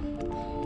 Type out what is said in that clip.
Música